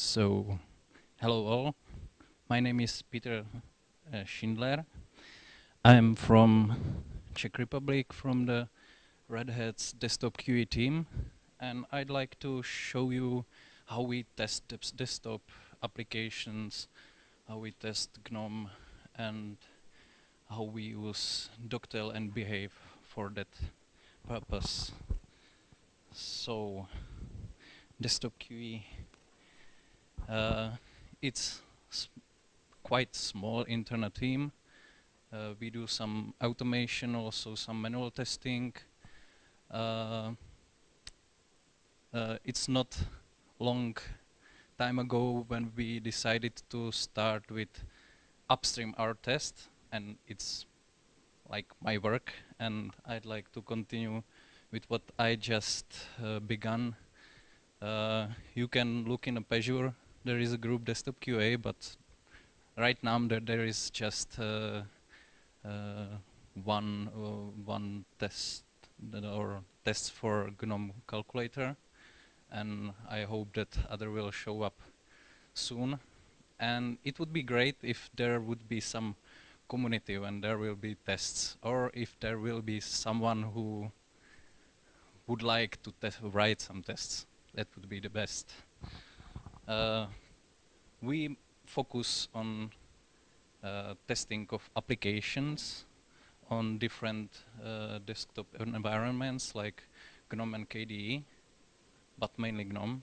So, hello all. My name is Peter uh, Schindler. I'm from Czech Republic, from the Red Hat's desktop QE team, and I'd like to show you how we test desktop applications, how we test GNOME, and how we use Dogtail and Behave for that purpose. So, desktop QE it's quite small internal team. Uh, we do some automation, also some manual testing. Uh, uh, it's not long time ago when we decided to start with upstream our test, and it's like my work, and I'd like to continue with what I just uh, begun. Uh, you can look in a Pagure there is a group desktop QA, but right now there, there is just uh, uh, one uh, one test or tests for GNOME calculator, and I hope that other will show up soon. And it would be great if there would be some community when there will be tests, or if there will be someone who would like to write some tests. That would be the best. Uh, we focus on uh, testing of applications on different uh, desktop environments like GNOME and KDE, but mainly GNOME.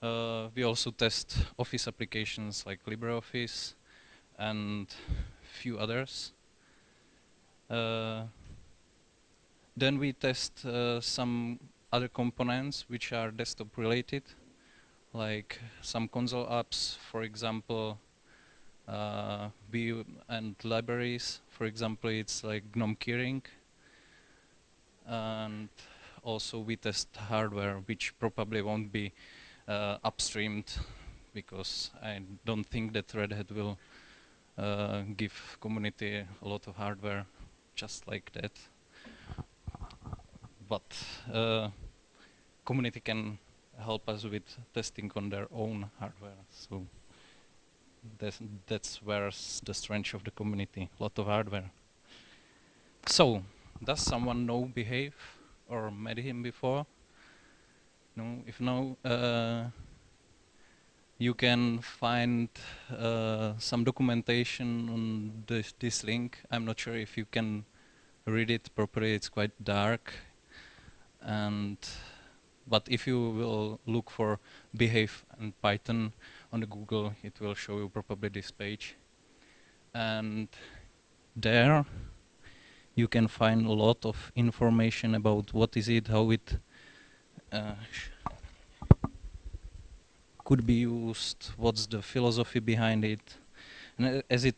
Uh, we also test Office applications like LibreOffice and few others. Uh, then we test uh, some other components which are desktop related like some console apps, for example, uh, and libraries. For example, it's like GNOME Keyring. And also we test hardware, which probably won't be uh, upstreamed because I don't think that Red Hat will uh, give community a lot of hardware just like that. But uh, community can help us with testing on their own hardware. So that's, that's where the strength of the community, a lot of hardware. So, does someone know Behave or met him before? No, if no, uh, you can find uh, some documentation on this, this link. I'm not sure if you can read it properly, it's quite dark. And but if you will look for behave and Python on the Google, it will show you probably this page. And there you can find a lot of information about what is it, how it uh, could be used, what's the philosophy behind it. And as it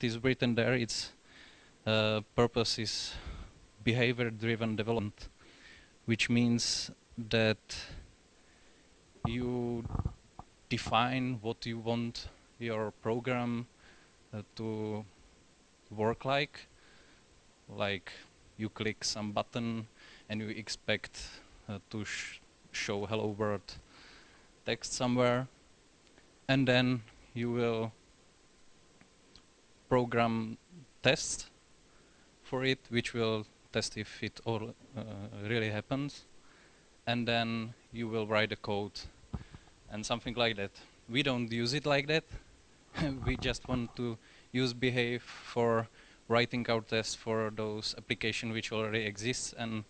is written there, its uh, purpose is behavior-driven development, which means that you define what you want your program uh, to work like. Like you click some button and you expect uh, to sh show hello world text somewhere. And then you will program tests for it which will test if it all uh, really happens and then you will write a code and something like that. We don't use it like that. we just want to use behave for writing our tests for those application which already exists and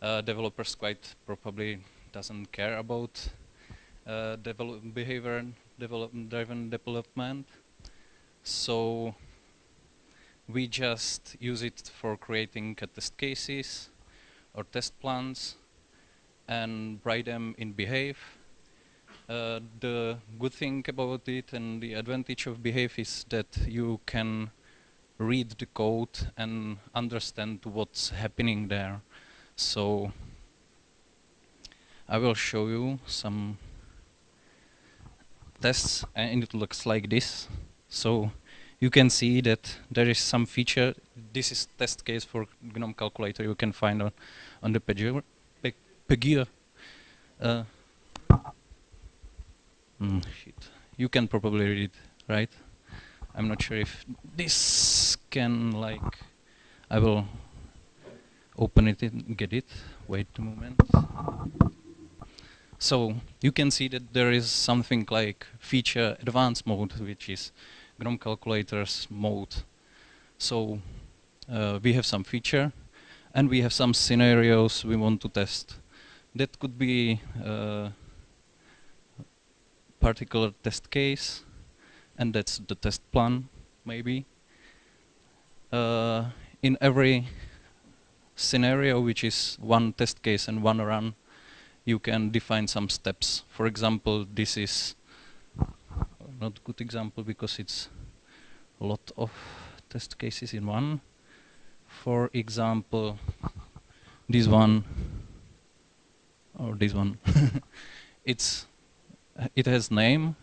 uh, developers quite probably doesn't care about uh, develop behavior develop driven development. So we just use it for creating test cases or test plans and write them in Behave. Uh, the good thing about it and the advantage of Behave is that you can read the code and understand what's happening there. So I will show you some tests and it looks like this. So you can see that there is some feature. This is test case for GNOME calculator you can find on, on the page. Pagure. Uh, mm, shit. You can probably read it, right? I'm not sure if this can like, I will open it and get it. Wait a moment. So you can see that there is something like feature advanced mode, which is GNOME calculators mode. So uh, we have some feature and we have some scenarios we want to test. That could be a particular test case and that's the test plan maybe. Uh, in every scenario which is one test case and one run you can define some steps. For example, this is not a good example because it's a lot of test cases in one. For example, this one or this one, it's it has name,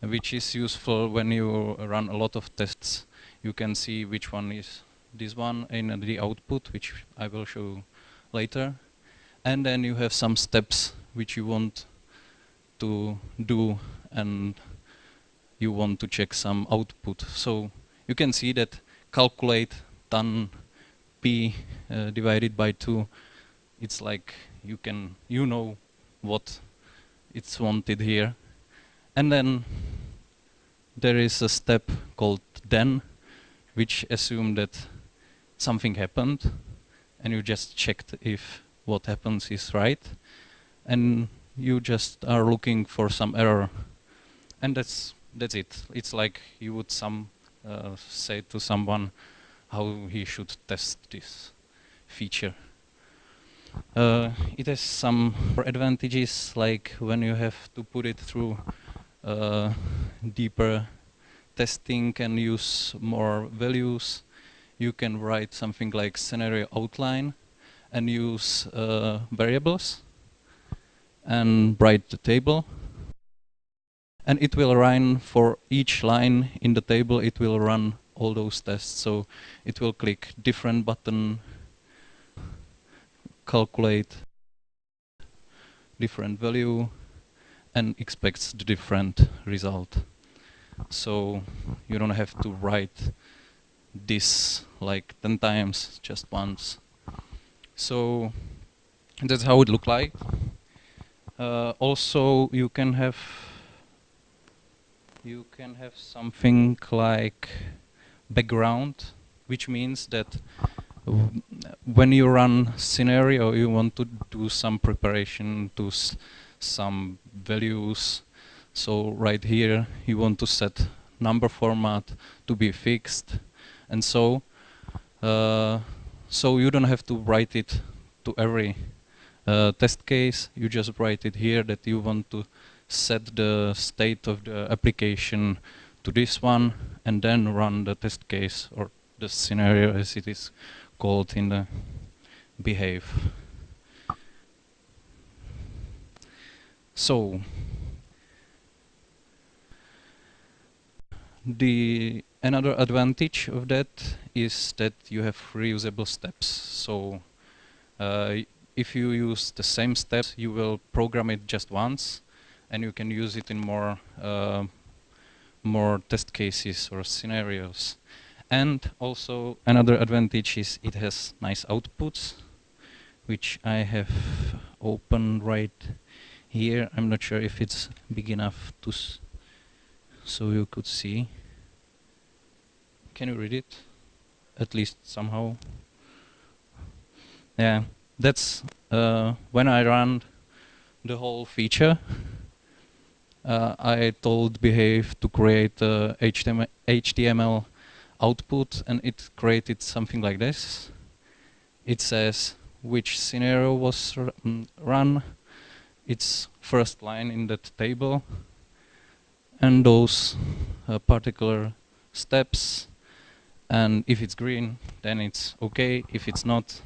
which is useful when you run a lot of tests. You can see which one is this one in the output, which I will show later and then you have some steps which you want to do and you want to check some output. So you can see that calculate done p uh, divided by 2 it's like you can you know what it's wanted here. And then there is a step called then which assume that something happened and you just checked if what happens is right and you just are looking for some error. And that's that's it. It's like you would some uh, say to someone how he should test this feature uh, it has some advantages like when you have to put it through uh, deeper testing and use more values you can write something like scenario outline and use uh, variables and write the table. And it will run for each line in the table, it will run all those tests. So it will click different button, calculate different value, and expects the different result. So you don't have to write this like 10 times just once. So that's how it look like. Uh, also, you can have you can have something like background, which means that when you run scenario, you want to do some preparation to some values. So right here, you want to set number format to be fixed, and so. Uh, so you don't have to write it to every uh, test case. You just write it here that you want to set the state of the application to this one and then run the test case or the scenario as it is called in the behave. So the another advantage of that is that you have reusable steps. So uh, if you use the same steps, you will program it just once, and you can use it in more uh, more test cases or scenarios. And also another advantage is it has nice outputs, which I have open right here. I'm not sure if it's big enough to so you could see. Can you read it? At least somehow. Yeah, that's uh, when I ran the whole feature. Uh, I told Behave to create a HTML, HTML output and it created something like this. It says which scenario was mm, run, its first line in that table, and those uh, particular steps. And if it's green then it's okay. If it's not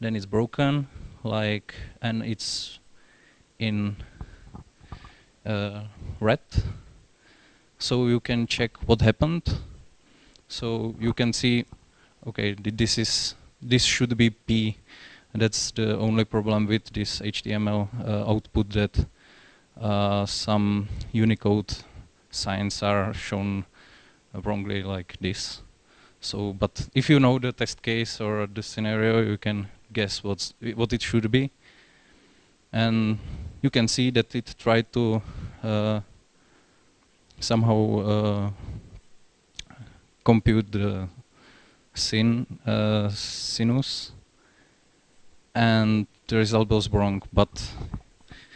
then it's broken. Like and it's in uh, red. So you can check what happened so you can see okay this is this should be P that's the only problem with this HTML uh, output that uh, some Unicode signs are shown wrongly like this. So, but if you know the test case or the scenario, you can guess what's what it should be. And you can see that it tried to uh, somehow uh, compute the sin uh, sinus, and the result was wrong. But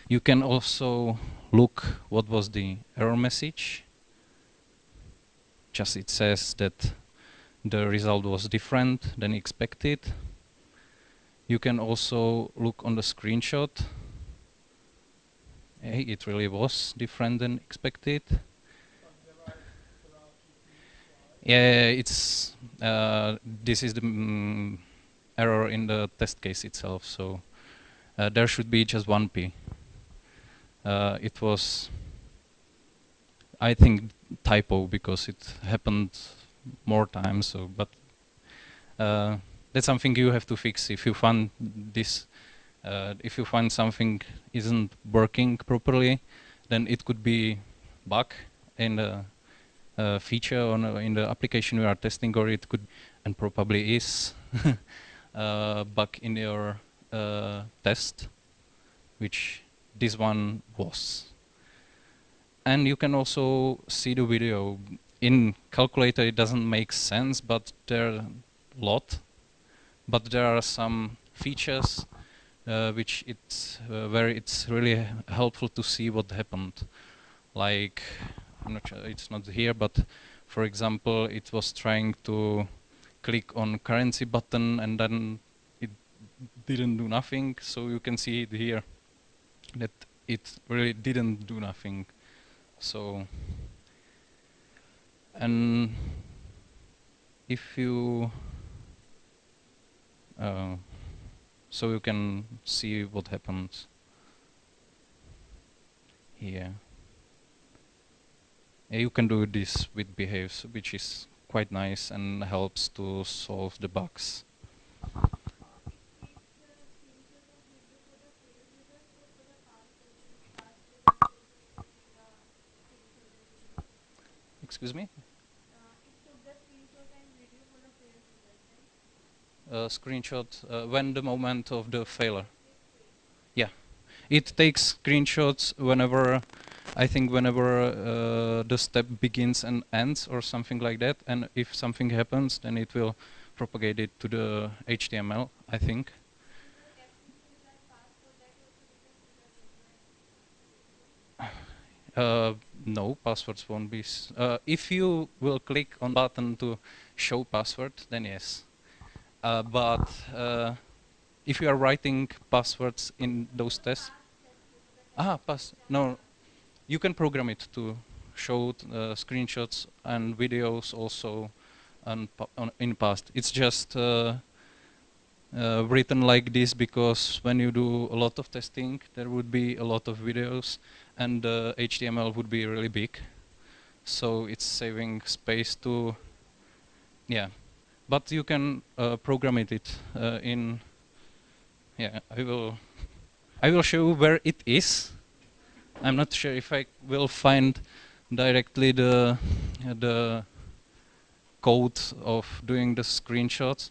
you can also look what was the error message. Just it says that the result was different than expected. You can also look on the screenshot. Hey, it really was different than expected. Yeah, it's uh, this is the mm, error in the test case itself. So uh, there should be just one p uh, it was, I think, typo because it happened more times. So, but that's something you have to fix if you find this. Uh, if you find something isn't working properly, then it could be bug in the uh, feature or in the application we are testing, or it could and probably is uh, bug in your uh, test, which this one was. And you can also see the video. In calculator it doesn't make sense, but there are a lot. But there are some features uh, which it's uh, where it's really helpful to see what happened. Like, I'm not sure, it's not here, but for example, it was trying to click on currency button and then it didn't do nothing. So you can see it here that it really didn't do nothing. So, and if you, uh, so you can see what happens here. You can do this with behaves, which is quite nice and helps to solve the bugs. Excuse me? Uh, screenshot uh, when the moment of the failure. Yeah, it takes screenshots whenever, I think whenever uh, the step begins and ends or something like that. And if something happens, then it will propagate it to the HTML, I think. Uh, no, passwords won't be. Uh, if you will click on button to show password, then yes. Uh, but uh, if you are writing passwords in those tests, ah, pass. No, you can program it to show uh, screenshots and videos also on in past. It's just uh, uh, written like this because when you do a lot of testing, there would be a lot of videos and the uh, HTML would be really big. So it's saving space to, yeah. But you can uh, program it uh, in, yeah, I will, I will show you where it is. I'm not sure if I will find directly the, the code of doing the screenshots,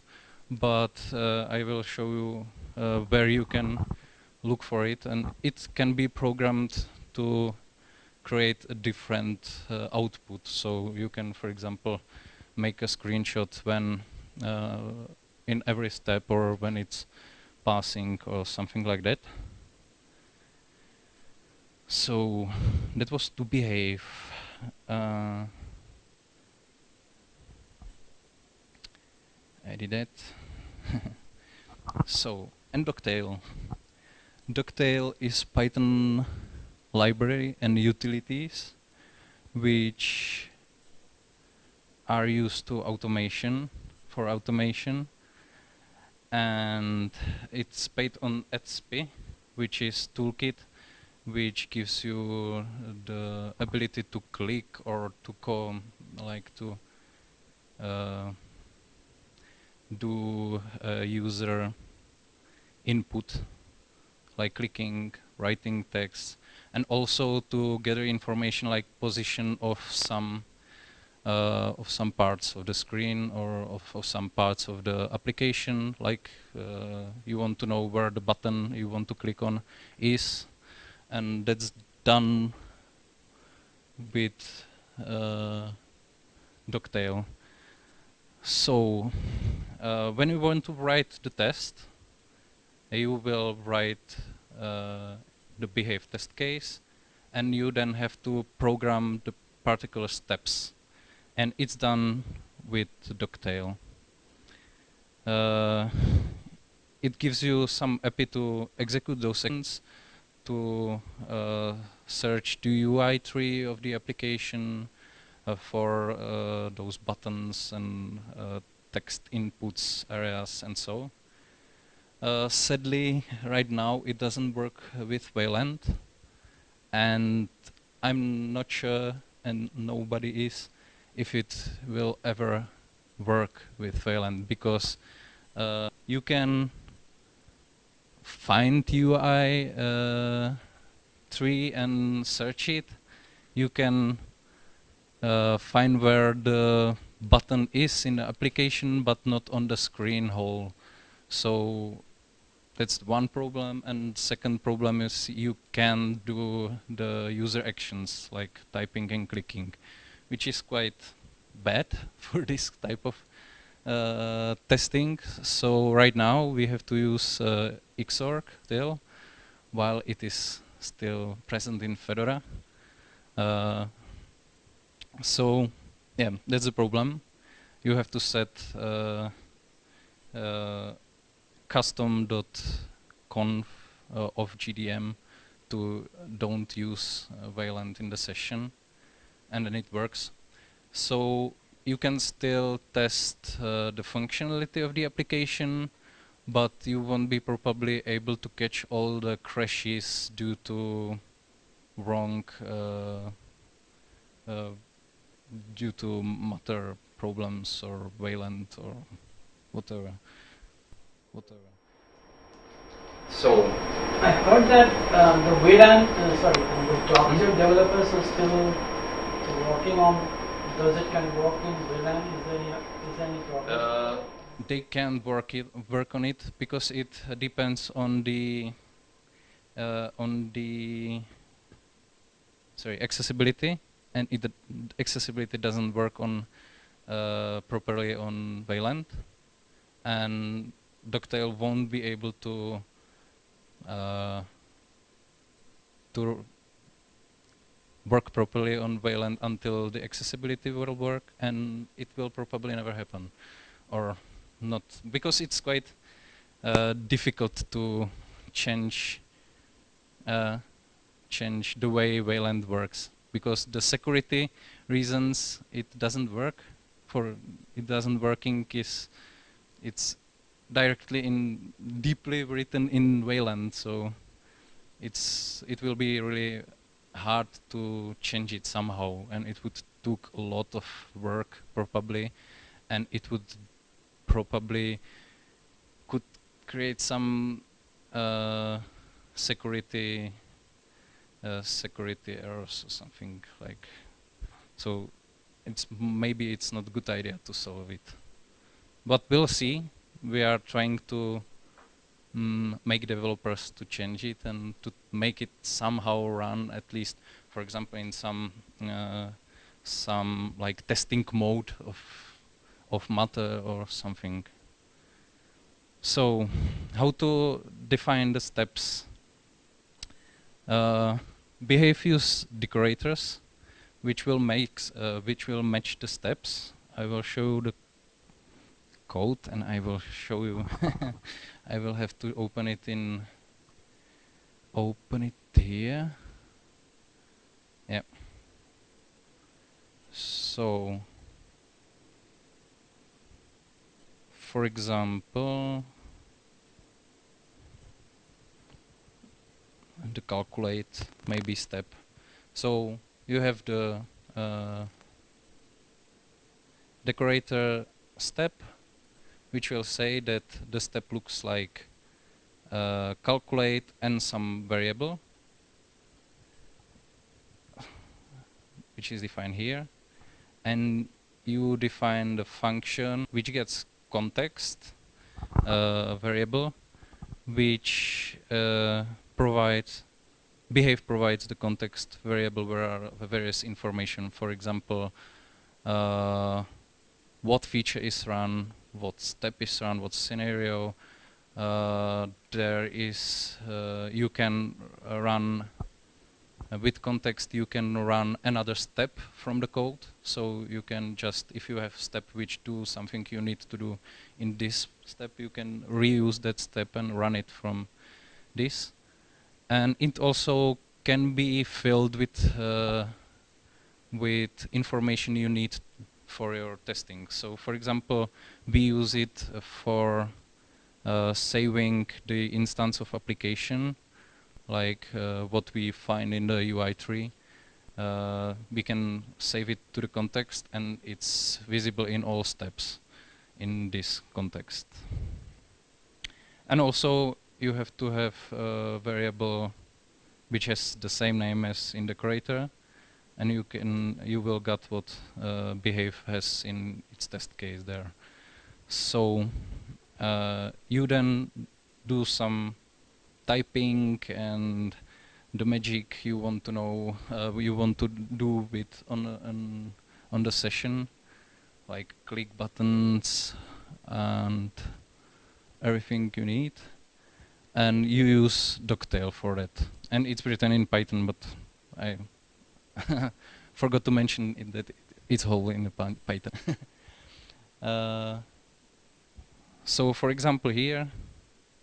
but uh, I will show you uh, where you can look for it and it can be programmed to create a different uh, output. So you can, for example, make a screenshot when uh, in every step or when it's passing or something like that. So that was to behave. Uh, I did that. so, and Dogtail. Dogtail is Python library and utilities which are used to automation for automation and it's based on AT-SPI which is toolkit which gives you the ability to click or to come like to uh, do user input like clicking writing text and also to gather information like position of some uh, of some parts of the screen or of, of, some parts of the application like uh, you want to know where the button you want to click on is and that's done with uh, Dogtail. So uh, when you want to write the test, you will write uh, the behave test case, and you then have to program the particular steps. And it's done with Dogtail. Uh, it gives you some API to execute those sections to uh, search the UI tree of the application uh, for uh, those buttons and text inputs areas and so. Uh, sadly, right now it doesn't work with Wayland, and I'm not sure, and nobody is, if it will ever work with Wayland because uh, you can find UI uh, tree and search it. You can uh, find where the button is in the application but not on the screen whole. So that's one problem and second problem is you can do the user actions like typing and clicking which is quite bad for this type of uh, testing so right now we have to use uh, Xorg still while it is still present in Fedora uh, so yeah that's a problem you have to set uh, uh, custom.conf uh, of GDM to don't use uh, Wayland in the session and then it works. So you can still test uh, the functionality of the application but you won't be probably able to catch all the crashes due to wrong uh, uh, due to Mutter problems or Wayland or whatever whatever. So I heard that um, the Vedant, uh, sorry, the Dogtail mm -hmm. developers are still working on. Does it can work in Vedant? Is there any, is there any problem? They can work it work on it because it depends on the uh, on the sorry accessibility. And it accessibility doesn't work on uh, properly on Wayland and Dogtail won't be able to uh, to work properly on Wayland until the accessibility will work, and it will probably never happen, or not, because it's quite uh, difficult to change uh, change the way Wayland works, because the security reasons it doesn't work. For it doesn't working is it's directly in deeply written in Wayland, so it's it will be really hard to change it somehow, and it would took a lot of work probably, and it would probably could create some uh, security uh, security errors or something like so it's maybe it's not a good idea to solve it. But we'll see. We are trying to mm, make developers to change it and to make it somehow run at least, for example, in some uh, some like testing mode of of Mutter or something. So, how to define the steps? Uh, use decorators, which will make uh, which will match the steps. I will show the code and I will show you I will have to open it in open it here yeah so for example the calculate maybe step so you have the uh, decorator step which will say that the step looks like uh, calculate and some variable. which is defined here, and you define the function which gets context uh, variable, which uh, provides behave provides the context variable where are various information. For example, uh, what feature is run, what step is run, what scenario. Uh, there is uh, you can run uh, with context you can run another step from the code. So you can just if you have step which do something you need to do in this step you can reuse that step and run it from this. And it also can be filled with uh, with information you need for your testing. So for example we use it for uh, saving the instance of application like uh, what we find in the UI tree. Uh, we can save it to the context and it's visible in all steps in this context. And also you have to have a variable which has the same name as in the creator and you can you will get what uh, behave has in its test case there. So uh, you then do some typing and the magic you want to know, uh, you want to do with on, on, on the session, like click buttons and everything you need. And you use Dogtail for that. And it's written in Python, but I forgot to mention it that it's whole in Python. uh, so for example here,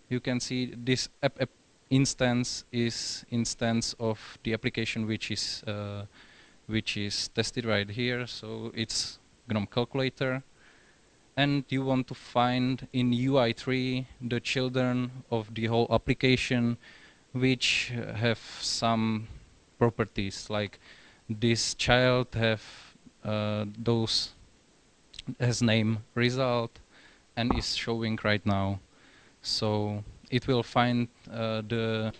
you can see this app, app instance is instance of the application which is uh, which is tested right here. So it's GNOME calculator, and you want to find in UI3 the children of the whole application, which have some properties like this child have uh, those has name result and is showing right now. So it will find uh, the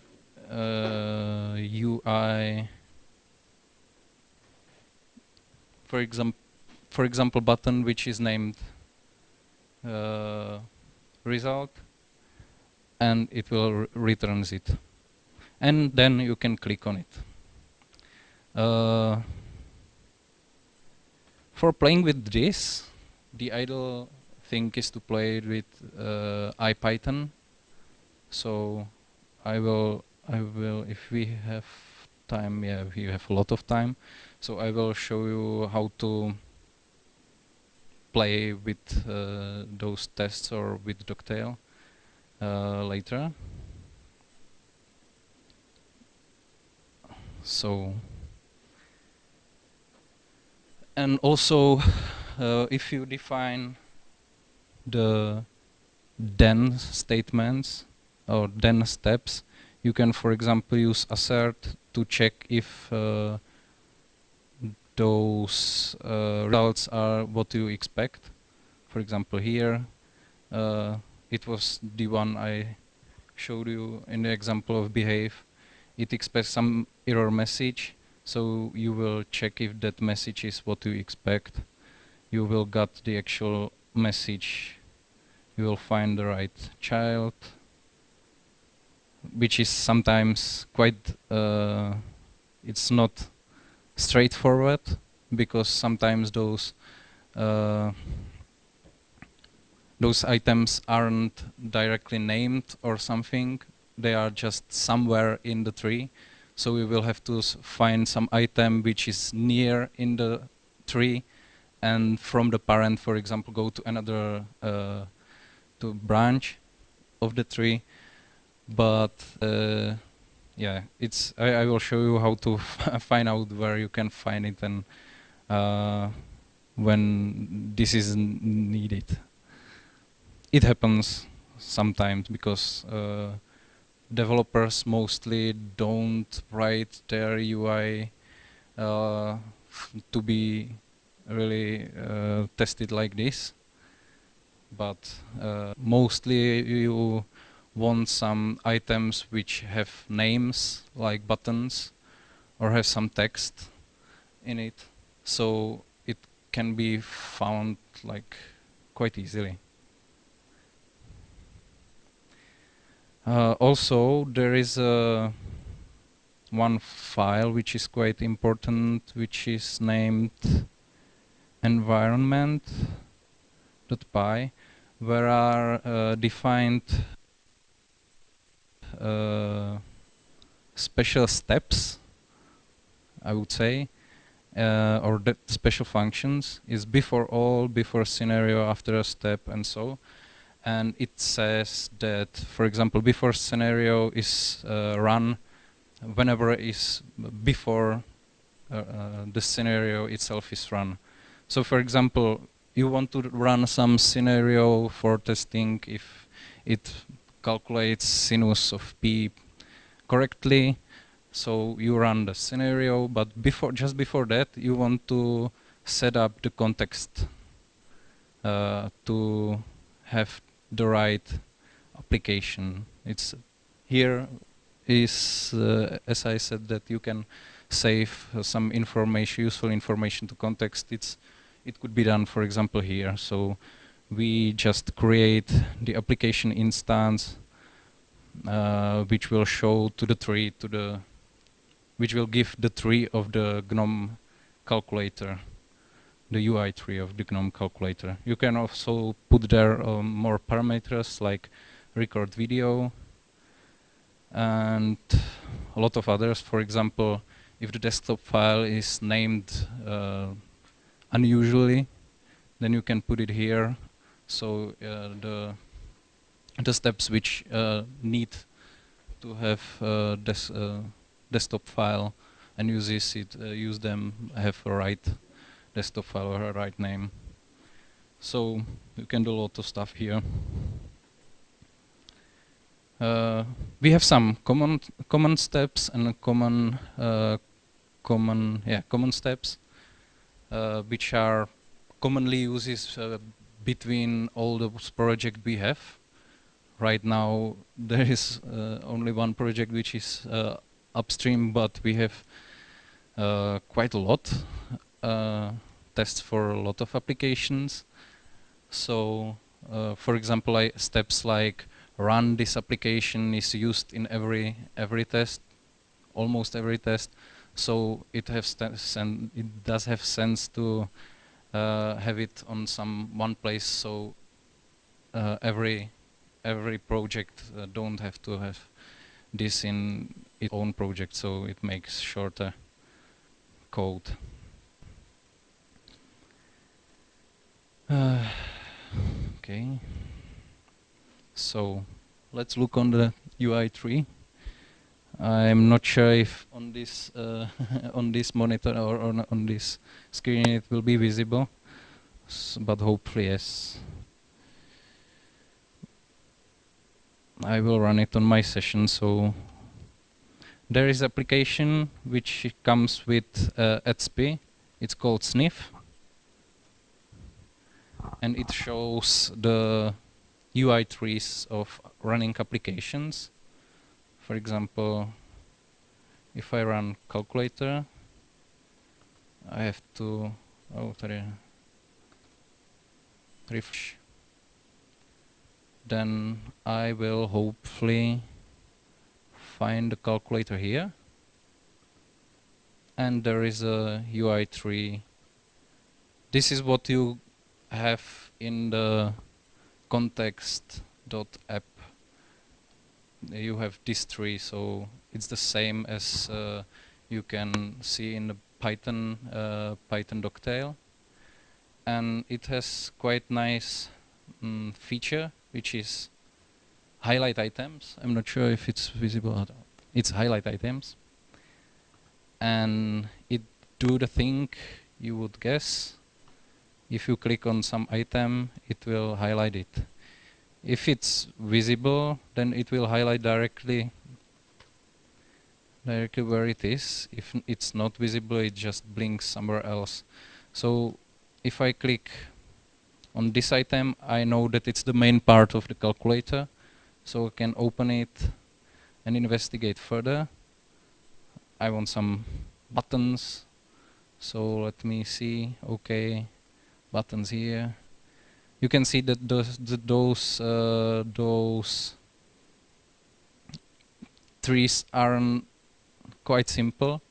uh, UI, for example, for example, button which is named uh, result, and it will returns it, and then you can click on it. Uh, for playing with this, the idle thing is to play with uh, IPython so I will, I will, if we have time, yeah, we have a lot of time. So I will show you how to play with uh, those tests or with Dogtail uh, later. So, and also uh, if you define the then statements or then steps. You can, for example, use assert to check if uh, those uh, results are what you expect. For example, here uh, it was the one I showed you in the example of behave. It expects some error message, so you will check if that message is what you expect. You will get the actual message. You will find the right child which is sometimes quite uh, it's not straightforward because sometimes those uh, those items aren't directly named or something they are just somewhere in the tree so we will have to find some item which is near in the tree and from the parent for example go to another uh, to branch of the tree but uh, yeah, it's I, I, will show you how to find out where you can find it and uh, when this is needed. It happens sometimes because uh, developers mostly don't write their UI uh, to be really uh, tested like this but uh, mostly you want some items which have names like buttons or have some text in it, so it can be found like quite easily. Uh, also, there is a one file which is quite important, which is named environment.py, where are uh, defined uh, special steps, I would say, uh, or special functions is before all, before scenario, after a step, and so. And it says that, for example, before scenario is uh, run whenever is before uh, uh, the scenario itself is run. So, for example, you want to run some scenario for testing if it calculates sinus of p correctly. So you run the scenario, but before just before that, you want to set up the context uh, to have the right application. It's here is, uh, as I said, that you can save uh, some information, useful information to context. It's it could be done, for example, here. So we just create the application instance, uh, which will show to the tree, to the, which will give the tree of the GNOME calculator, the UI tree of the GNOME calculator. You can also put there um, more parameters like record video and a lot of others. For example, if the desktop file is named uh, unusually, then you can put it here. So uh, the the steps which uh, need to have uh, des uh, desktop file and uses it, uh, use them have a right desktop file or a right name. So you can do a lot of stuff here. Uh, we have some common common steps and common common yeah common steps uh, which are commonly used uh, between all the projects we have. Right now there is uh, only one project which is upstream, but we have quite a lot tests for a lot of applications. So, uh, for example, like steps like run this application is used in every every test, almost every test so it it does have sense to uh, have it on some one place so uh, every every project uh, don't have to have this in its own project so it makes shorter code. Uh, okay. So let's look on the UI tree I'm not sure if on this uh, on this monitor or on, on this screen it will be visible, S but hopefully yes. I will run it on my session. So there is application which comes with uh, AT-SPI. It's called Sniff, and it shows the UI trees of running applications for example if I run calculator I have to oh sorry refresh. Then I will hopefully find the calculator here. And there is a UI tree. This is what you have in the context.app you have this tree, so it's the same as uh, you can see in the Python uh, Python dogtail, and it has quite nice mm, feature which is highlight items. I'm not sure if it's visible. It's highlight items, and it do the thing you would guess. If you click on some item, it will highlight it. If it's visible, then it will highlight directly directly where it is. If it's not visible, it just blinks somewhere else. So if I click on this item, I know that it's the main part of the calculator. So I can open it and investigate further. I want some buttons So let me see. Okay, buttons here. You can see that those those uh, those trees are quite simple,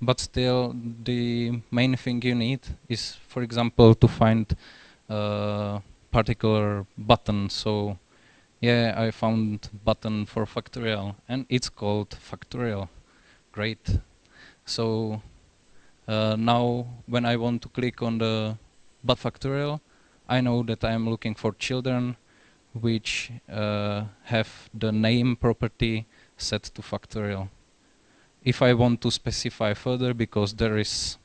but still the main thing you need is, for example, to find a particular button. So yeah, I found button for factorial and it's called factorial. Great. So uh, now when I want to click on the but factorial, I know that I'm looking for children which uh, have the name property set to factorial. If I want to specify further because there is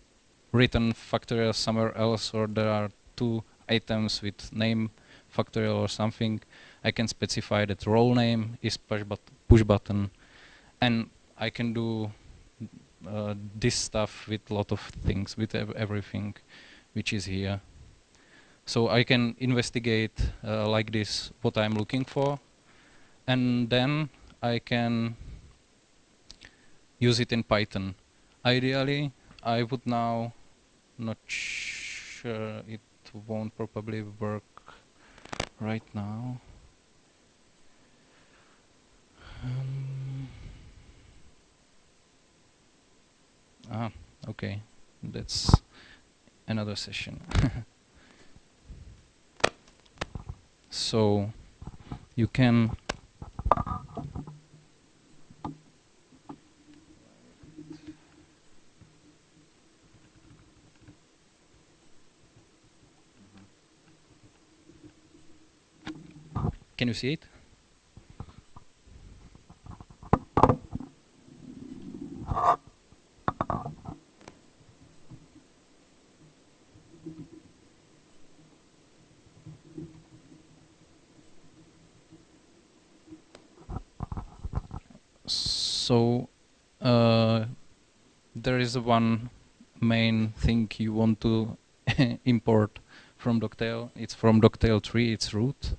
written factorial somewhere else or there are two items with name factorial or something, I can specify that role name is push, but push button and I can do uh, this stuff with a lot of things, with ev everything which is here. So I can investigate uh, like this what I'm looking for and then I can use it in Python. Ideally, I would now, not sure, it won't probably work right now. Um, ah, okay, that's another session. so you can Can you see it? So uh, there is one main thing you want to import from Dogtail. It's from Dogtail tree, it's root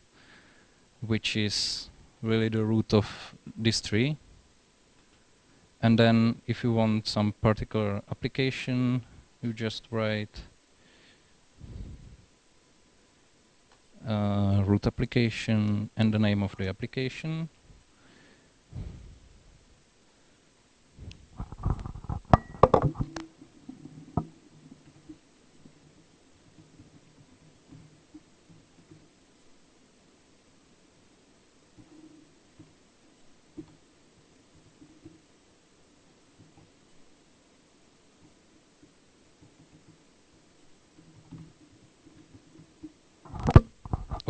which is really the root of this tree. And then if you want some particular application, you just write uh, root application and the name of the application.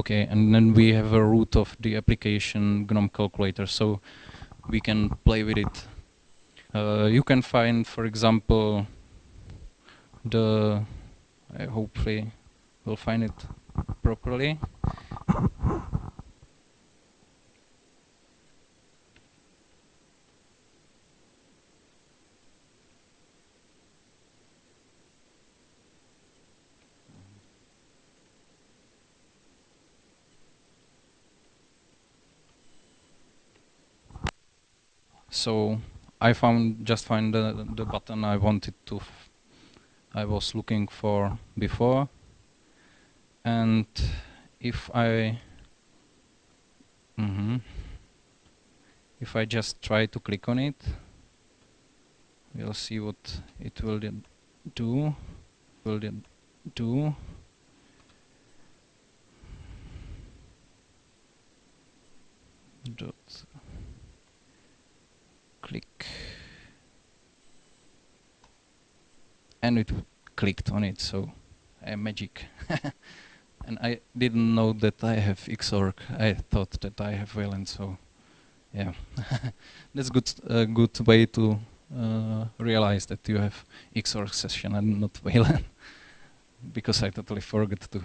Okay, and then we have a root of the application GNOME calculator, so we can play with it. Uh, you can find, for example, the, I hopefully will find it properly. So I found just find the, the button I wanted to I was looking for before. And if I mm -hmm, if I just try to click on it we'll see what it will do will do. Dot click. And it clicked on it so uh, magic. And I didn't know that I have Xorg. I thought that I have Wayland so yeah. That's good a good way to uh, realize that you have Xorg session and not Wayland because I totally forgot to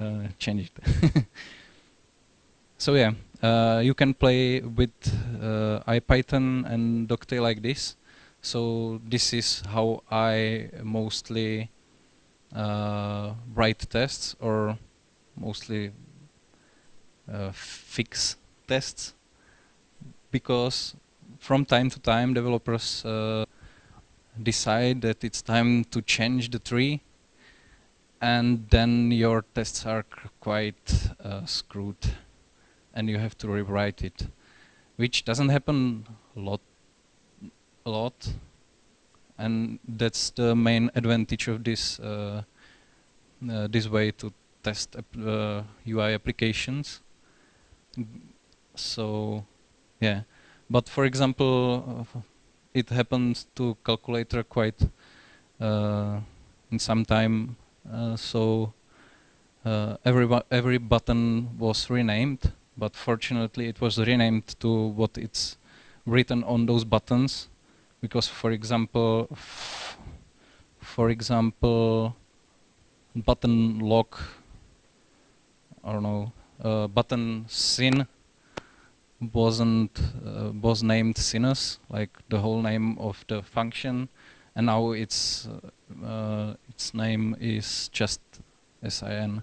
uh, change it so yeah uh, you can play with uh, IPython and Dogtail like this. So this is how I mostly uh, write tests or mostly uh, fix tests. Because from time to time developers uh, decide that it's time to change the tree. And then your tests are quite uh, screwed and you have to rewrite it which doesn't happen a lot a lot. And that's the main advantage of this uh, uh, this way to test UI uh, applications. So yeah. But for example uh, it happens to calculator quite uh, in some time uh, so every every button was renamed but fortunately it was renamed to what it's written on those buttons because for example for example button lock I don't know uh, button sin wasn't uh, was named sinus like the whole name of the function and now its uh, uh its name is just sin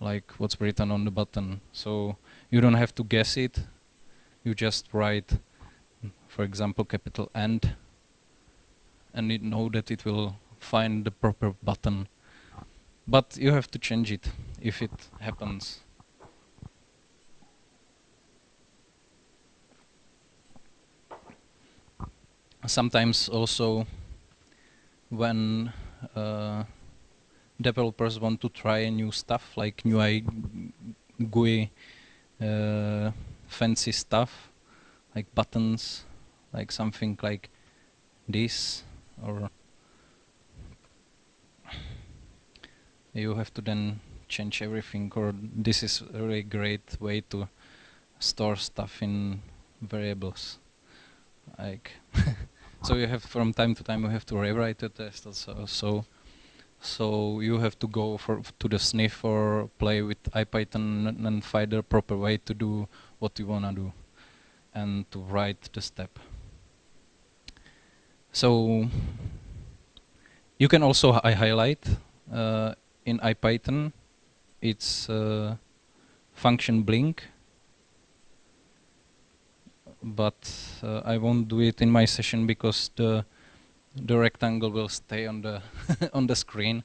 like what's written on the button. So you don't have to guess it. You just write for example capital N and you know that it will find the proper button. But you have to change it if it happens. Sometimes also when uh, developers want to try new stuff like new GUI uh, fancy stuff like buttons like something like this or you have to then change everything or this is a really great way to store stuff in variables like so you have from time to time you have to rewrite the test also so so you have to go for to the sniff or play with IPython and find the proper way to do what you wanna do and to write the step. So you can also hi highlight uh, in IPython it's uh, function blink. But uh, I won't do it in my session because the the rectangle will stay on the on the screen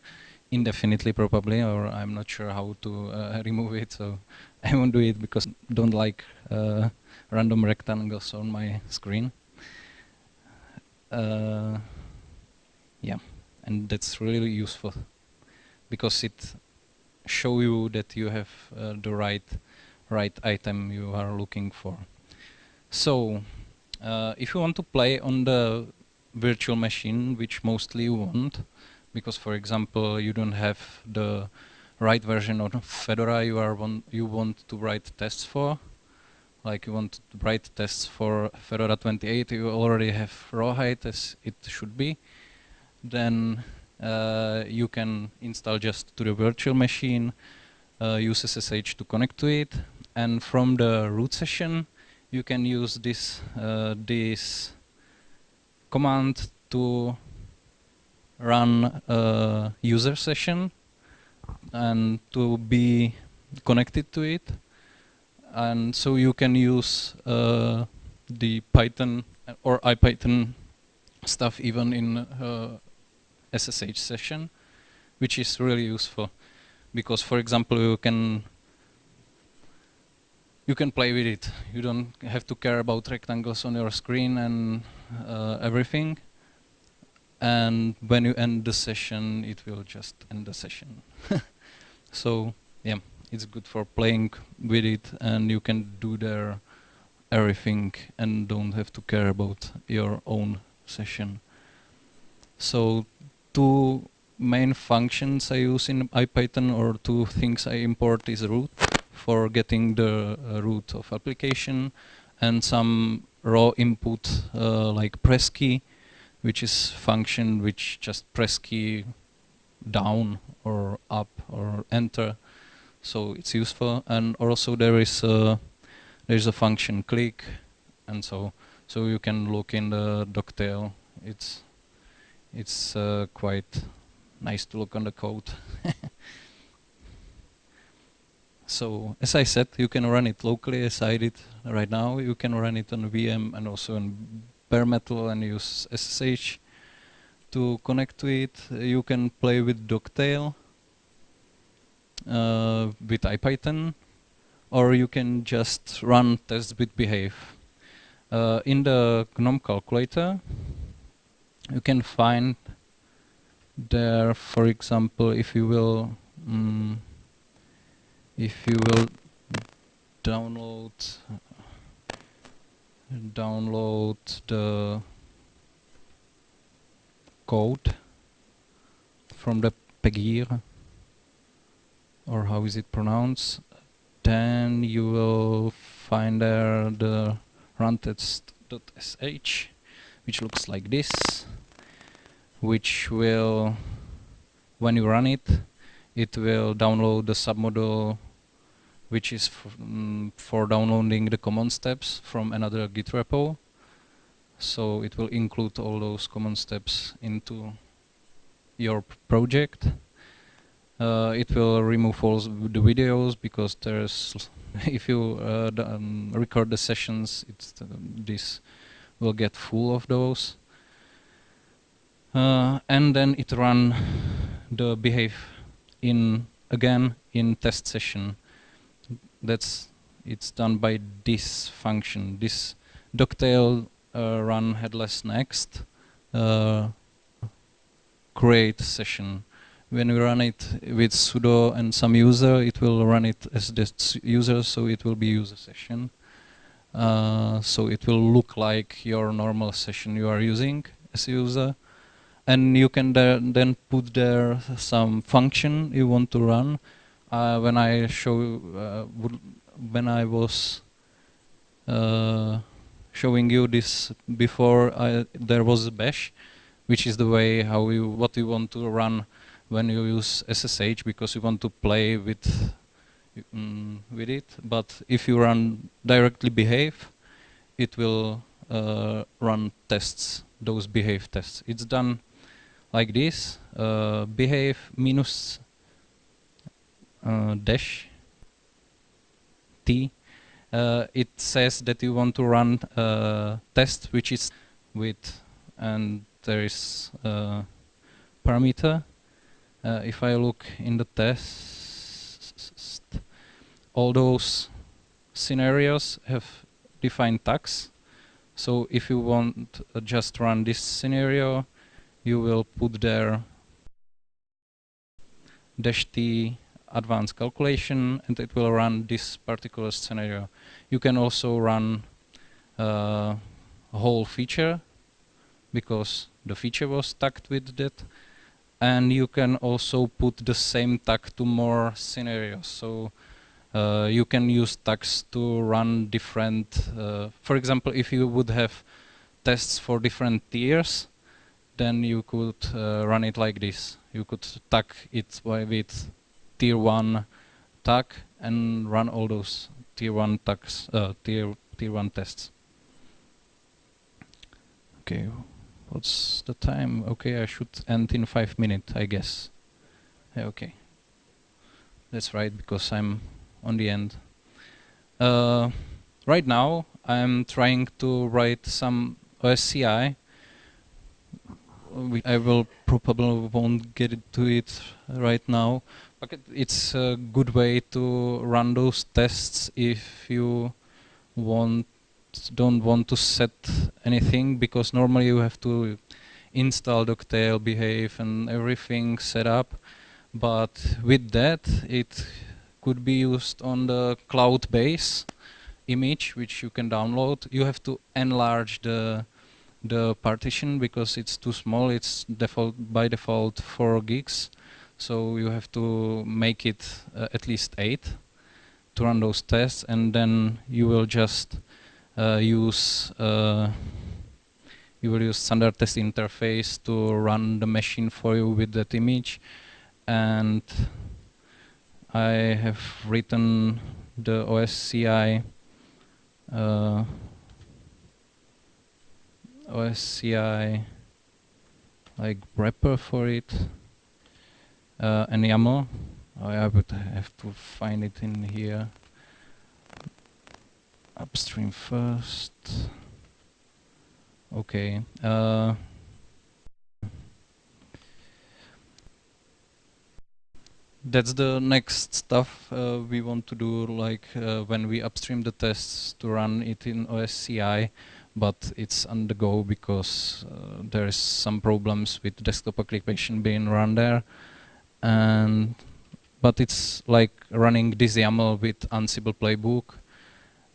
indefinitely probably or I'm not sure how to uh, remove it so I won't do it because I don't like uh, random rectangles on my screen. Uh, yeah and that's really useful because it show you that you have uh, the right right item you are looking for. So uh, if you want to play on the virtual machine which mostly you want because for example you don't have the right version of Fedora you are want you want to write tests for. Like you want to write tests for Fedora 28 you already have Rawhide as it should be. Then uh, you can install just to the virtual machine uh, use SSH to connect to it. And from the root session you can use this uh, this command to run a user session and to be connected to it and so you can use uh, the Python or IPython stuff even in uh, SSH session which is really useful because for example you can you can play with it. You don't have to care about rectangles on your screen and uh, everything. And when you end the session, it will just end the session. so yeah, it's good for playing with it, and you can do there everything and don't have to care about your own session. So two main functions I use in IPython or two things I import is root for getting the uh, root of application and some raw input uh, like press key which is function which just press key down or up or enter. So it's useful. And also there is a there's a function click and so so you can look in the dogtail it's it's uh, quite nice to look on the code So as I said, you can run it locally as I did right now. You can run it on VM and also on bare metal and use SSH. to connect to it, you can play with Dogtail uh, with IPython, or you can just run tests with behave. Uh, in the GNOME calculator, you can find there, for example, if you will, mm, if you will download download the code from the Pagure or how is it pronounced then you will find there the runtest.sh which looks like this which will when you run it it will download the submodule which is mm, for downloading the common steps from another git repo. So it will include all those common steps into your project. Uh, it will remove all the videos because there's if you uh, um, record the sessions it's uh, this will get full of those. Uh, and then it run the behave in again in test session that's it's done by this function this dogtail uh, run headless next uh, create session when we run it with sudo and some user, it will run it as this user, so it will be user session. Uh, so it will look like your normal session you are using as a user. And you can then put there some function you want to run. Uh, when I show, uh, when I was uh, showing you this before, I, there was bash, which is the way how you what you want to run when you use SSH because you want to play with um, with it. But if you run directly behave, it will uh, run tests, those behave tests. It's done like this, uh, behave minus dash t. Uh, it says that you want to run a uh, test which is with and there is a parameter uh, if I look in the test, all those scenarios have defined tags. So if you want uh, just run this scenario, you will put there dash t advanced calculation and it will run this particular scenario. You can also run uh, a whole feature because the feature was tagged with that and you can also put the same tag to more scenarios. So uh, you can use tags to run different, uh, for example, if you would have tests for different tiers, then you could uh, run it like this. You could tag it with tier 1 tag and run all those tier 1 tags, uh, tier, tier 1 tests. Okay. What's the time? Okay, I should end in five minutes, I guess. Yeah, okay. That's right, because I'm on the end. Uh, right now, I'm trying to write some OSCI. I will probably won't get to it right now, but it's a good way to run those tests if you want don't want to set anything because normally you have to install Dogtail, behave and everything set up. But with that, it could be used on the cloud base image, which you can download. You have to enlarge the the partition because it's too small. It's default by default 4 gigs. So you have to make it uh, at least 8 to run those tests and then you will just uh, use uh, you will use standard test interface to run the machine for you with that image. And I have written the OSCI uh, OSCI like wrapper for it uh, an oh, I would have to find it in here. Upstream first. Okay. Uh, that's the next stuff uh, we want to do, like uh, when we upstream the tests to run it in OSCI, but it's on the go because uh, there is some problems with desktop application being run there and but it's like running this YAML with Ansible playbook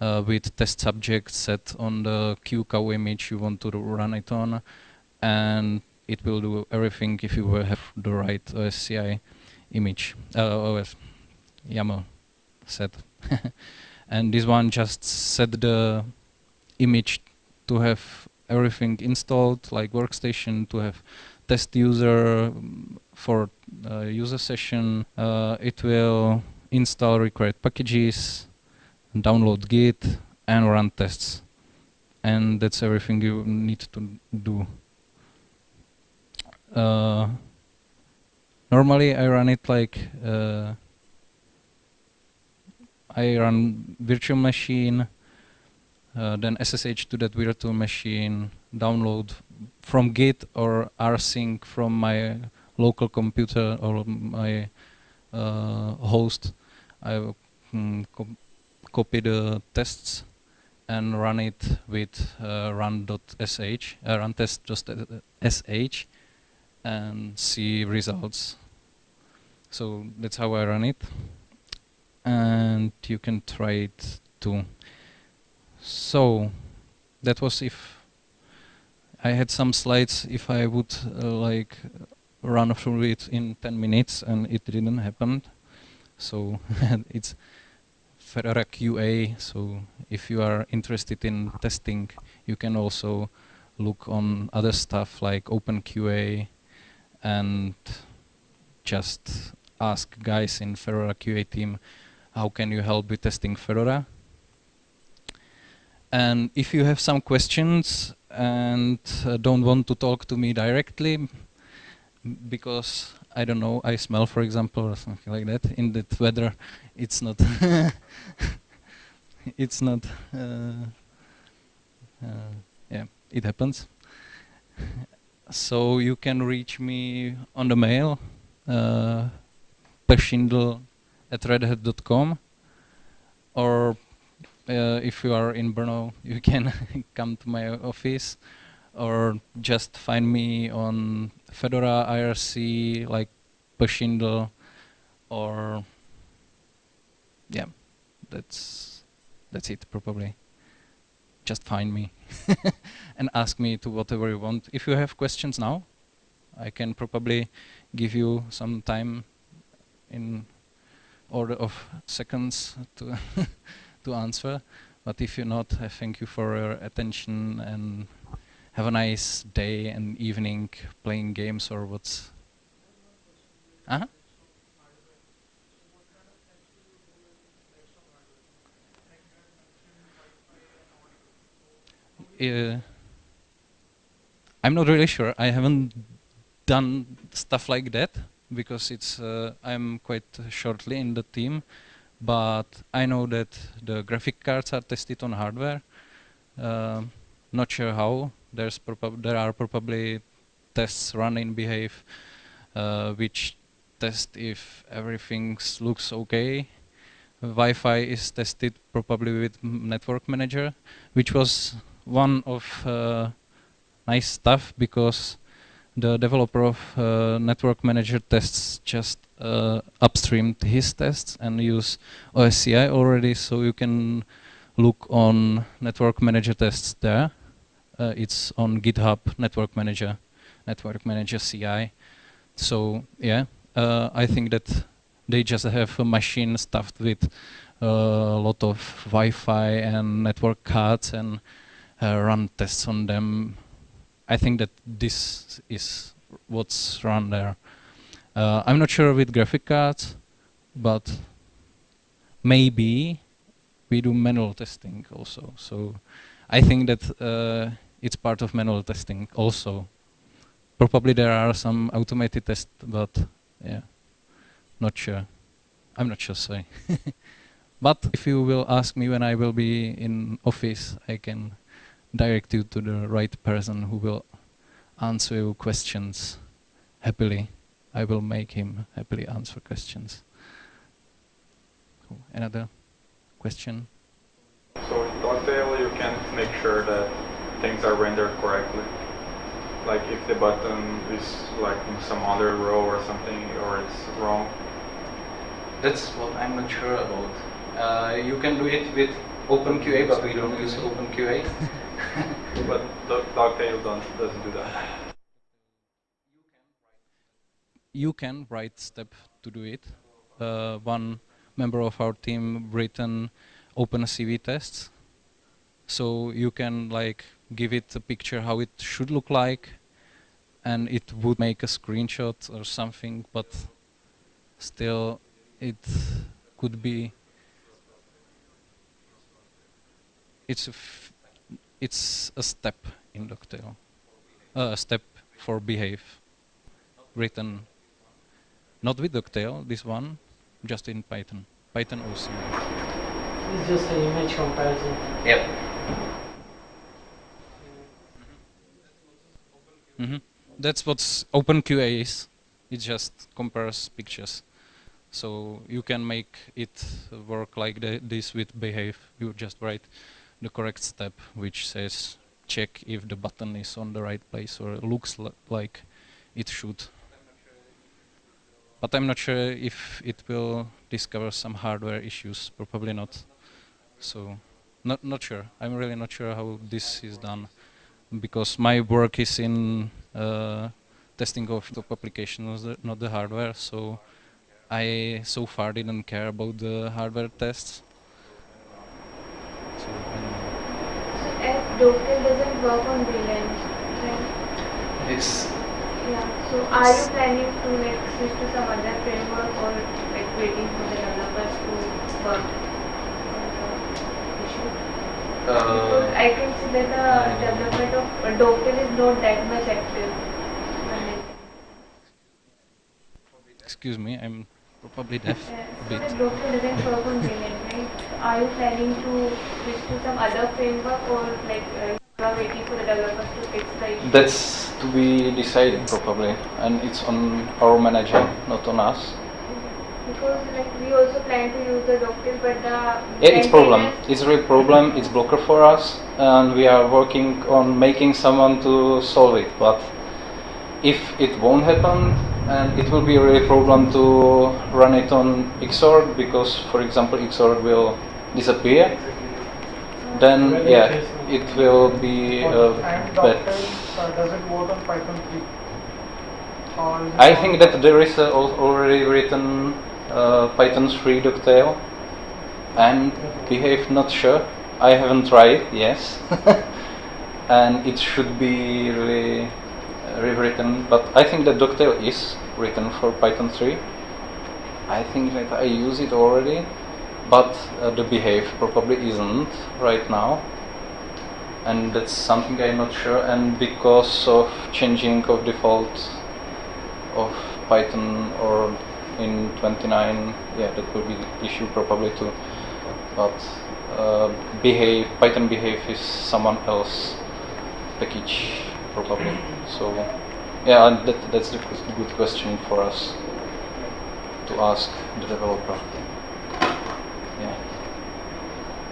uh, with test subject set on the QCOW image you want to run it on, and it will do everything if you have the right OSCI image, uh, OS YAML set. and this one just set the image to have everything installed, like workstation, to have test user for uh, user session. Uh, it will install required packages, download Git, and run tests. And that's everything you need to do. Uh, normally I run it like uh, I run virtual machine, uh, then SSH to that virtual machine, download from Git or rsync from my local computer or my uh, host. I mm, co copy the tests and run it with uh, run.sh, uh, run test.sh and see results. So that's how I run it. And you can try it too. So that was if I had some slides if I would uh, like run through it in 10 minutes and it didn't happen. So it's Fedora QA. So if you are interested in testing, you can also look on other stuff like OpenQA and just ask guys in Fedora QA team, how can you help with testing Fedora? And if you have some questions and uh, don't want to talk to me directly, because I don't know, I smell, for example, or something like that. In that weather, it's not, it's not, uh, uh, yeah, it happens so you can reach me on the mail, uh, at redhat.com, or uh, if you are in Brno, you can come to my office, or just find me on Fedora IRC, like pschindel, or yeah, that's that's it probably. Just find me. and ask me to whatever you want. If you have questions now, I can probably give you some time in order of seconds to to answer. But if you're not, I thank you for your attention and have a nice day and evening playing games or what's. Uh -huh. Uh, I'm not really sure. I haven't done stuff like that because it's uh, I'm quite shortly in the team, but I know that the graphic cards are tested on hardware. Uh, not sure how. There's there are probably tests run in Behave, uh, which test if everything looks okay. Wi-Fi is tested probably with Network Manager, which was one of uh, nice stuff because the developer of uh, network manager tests just uh, upstreamed his tests and use OSCI already so you can look on network manager tests there. Uh, it's on GitHub network manager, network manager CI. So yeah, uh, I think that they just have a machine stuffed with a lot of Wi-Fi and network cards and uh, run tests on them I think that this is what's run there. Uh, I'm not sure with graphic cards, but maybe we do manual testing also. So I think that uh, it's part of manual testing also. Probably there are some automated tests, but yeah, not sure. I'm not sure, sorry. but if you will ask me when I will be in office, I can direct you to the right person who will answer your questions happily. I will make him happily answer questions. Cool. Another question? So in Dogtail, you can make sure that things are rendered correctly. Like if the button is like in some other row or something, or it's wrong. That's what I'm not sure about. Uh, you can do it with OpenQA, but we don't use OpenQA. But Do- Dogtail don't, doesn't do that. You can write step to do it. Uh, one member of our team written OpenCV tests, so you can like give it a picture how it should look like, and it would make a screenshot or something. But still, it could be. It's a it's a step in Dogtail, uh, a step for behave, written not with Dogtail, this one, just in Python. Python OC. It's just an image comparison. Yep. hmm That's what OpenQA is. It just compares pictures. So you can make it work like the, this with behave. You just write the correct step, which says check if the button is on the right place or looks li like it should. But I'm not sure if it will discover some hardware issues. Probably not. So, not not sure. I'm really not sure how this is done, because my work is in uh, testing of top applications, not the hardware. So, I so far didn't care about the hardware tests. So, I don't. So if Dogtail doesn't work on Wayland, then It's yeah. So are you planning to like switch to some other framework or like waiting for the developers to work on the issue? Because uh, I can see that the development of Dogtail is not that much active. Excuse me, I'm probably deaf a so bit. the Dogtail doesn't work on Wayland, right? Are you planning to switch to some other framework or like uh, you are waiting for the developers to fix the issue? That's to be decided probably, and it's on our manager, not on us. Because like we also plan to use the Dogtail, but the Yeah, it's problem. It's a real problem. It's blocker for us, and we are working on making someone to solve it. But if it won't happen, and it will be a real problem to run it on Xorg because, for example, Xorg will disappear. Then yeah, it will be a and bad. Uh, does it work on Python 3? Or is it I think that there is already written uh, Python 3 Dogtail and Behave not sure. I haven't tried, yes. and it should be really uh, rewritten, but I think that Dogtail is written for Python 3. I think that I use it already, but uh, the Behave probably isn't right now. And that's something I'm not sure, and because of changing of default of Python or in 29, yeah, that will be issue probably too. But uh, behave, Python behave is someone else package probably. So yeah, and that, that's a good question for us to ask the developer. Yeah.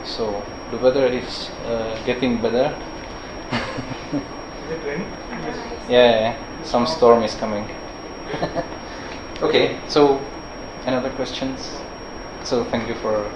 So the weather is uh, getting better. Is it raining? Yes. Yeah, yeah, some storm is coming. okay, so another questions? So thank you for.